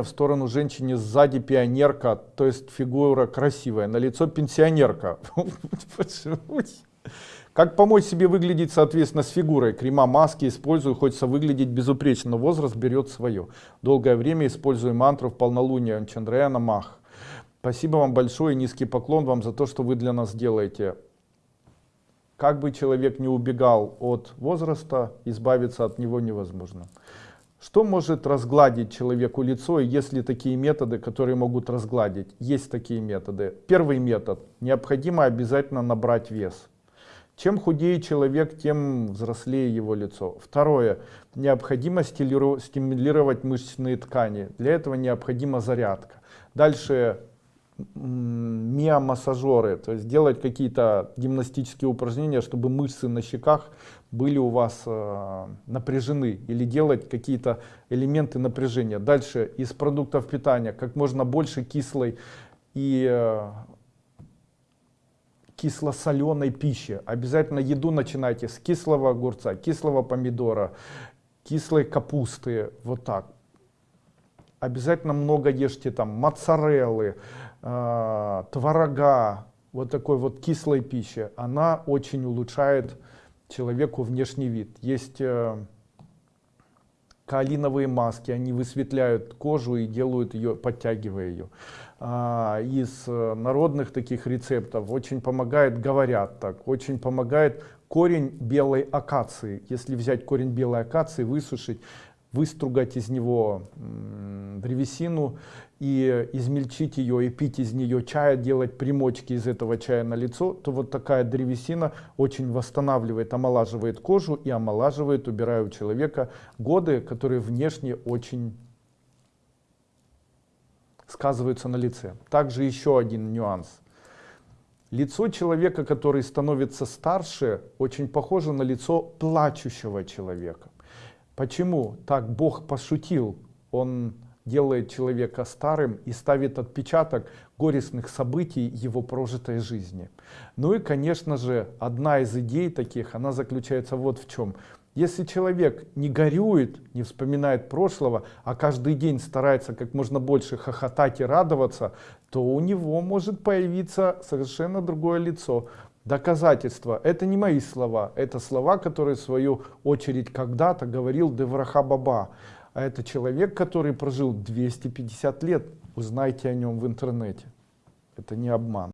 в сторону женщине сзади пионерка, то есть фигура красивая, на лицо пенсионерка. Как помочь себе выглядеть соответственно с фигурой? Крема, маски использую, хочется выглядеть безупречно, но возраст берет свое. Долгое время использую мантру в полнолуние Чандраяна Мах. Спасибо вам большое, низкий поклон вам за то, что вы для нас делаете. Как бы человек не убегал от возраста, избавиться от него невозможно. Что может разгладить человеку лицо, есть ли такие методы, которые могут разгладить? Есть такие методы. Первый метод. Необходимо обязательно набрать вес. Чем худее человек, тем взрослее его лицо. Второе. Необходимо стимулировать мышечные ткани. Для этого необходима зарядка. Дальше миомассажеры, то есть делать какие-то гимнастические упражнения, чтобы мышцы на щеках были у вас э, напряжены, или делать какие-то элементы напряжения. Дальше из продуктов питания как можно больше кислой и э, кисло-соленой пищи. Обязательно еду начинайте с кислого огурца, кислого помидора, кислой капусты, вот так. Обязательно много ешьте там моцареллы, э, творога, вот такой вот кислой пищи, она очень улучшает человеку внешний вид. Есть э, каолиновые маски, они высветляют кожу и делают ее, подтягивая ее. А, из э, народных таких рецептов очень помогает, говорят так, очень помогает корень белой акации. Если взять корень белой акации, высушить, выстругать из него древесину и измельчить ее и пить из нее чая, делать примочки из этого чая на лицо, то вот такая древесина очень восстанавливает, омолаживает кожу и омолаживает, убирая у человека годы, которые внешне очень сказываются на лице. Также еще один нюанс. Лицо человека, который становится старше, очень похоже на лицо плачущего человека. Почему? Так Бог пошутил. Он делает человека старым и ставит отпечаток горестных событий его прожитой жизни. Ну и, конечно же, одна из идей таких, она заключается вот в чем. Если человек не горюет, не вспоминает прошлого, а каждый день старается как можно больше хохотать и радоваться, то у него может появиться совершенно другое лицо. Доказательства — это не мои слова, это слова, которые в свою очередь когда-то говорил Девраха Баба. А это человек, который прожил 250 лет. Узнайте о нем в интернете. Это не обман.